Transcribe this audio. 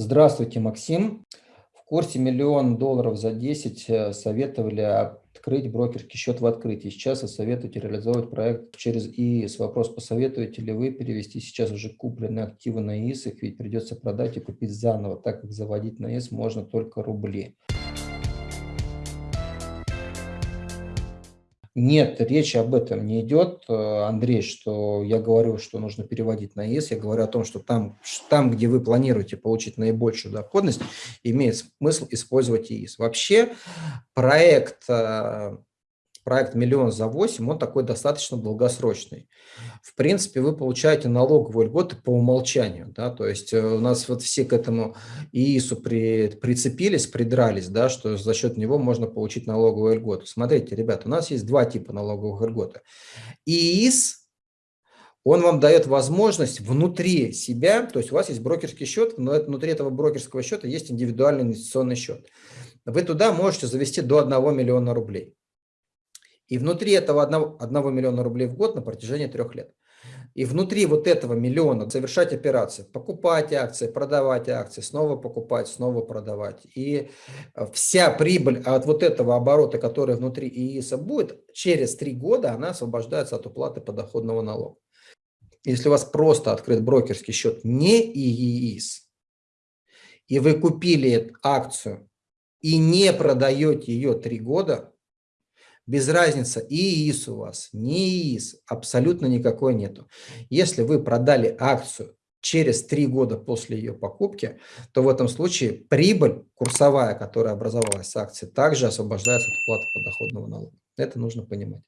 Здравствуйте, Максим. В курсе миллион долларов за 10 э, советовали открыть брокерский счет в открытии. Сейчас вы советуете реализовать проект через ИИС. Вопрос, посоветуете ли вы перевести сейчас уже купленные активы на ИИС, их ведь придется продать и купить заново, так как заводить на ИИС можно только рубли. Нет, речь об этом не идет, э, Андрей, что я говорю, что нужно переводить на ЕС. Я говорю о том, что там, там где вы планируете получить наибольшую доходность, имеет смысл использовать ЕИС. Вообще проект э, проект «Миллион за 8», он такой достаточно долгосрочный. В принципе, вы получаете налоговые льготы по умолчанию. Да? То есть э, у нас вот все к этому ИИСу при, прицепились, придрались, да, что за счет него можно получить налоговые льготы. Смотрите, ребята, у нас есть два типа налоговых льготы. ИИС он вам дает возможность внутри себя, то есть у вас есть брокерский счет, но внутри этого брокерского счета есть индивидуальный инвестиционный счет. Вы туда можете завести до 1 миллиона рублей. И внутри этого 1, 1 миллиона рублей в год на протяжении трех лет. И внутри вот этого миллиона совершать операции, покупать акции, продавать акции, снова покупать, снова продавать. И э, вся прибыль от вот этого оборота, который внутри ИИСа будет, через три года она освобождается от уплаты подоходного налога. Если у вас просто открыт брокерский счет не ИИС, и вы купили акцию и не продаете ее три года, без разницы, ИИС у вас, не ИИС, абсолютно никакой нету. Если вы продали акцию через три года после ее покупки, то в этом случае прибыль курсовая, которая образовалась с акции, также освобождается от уплаты подоходного налога. Это нужно понимать.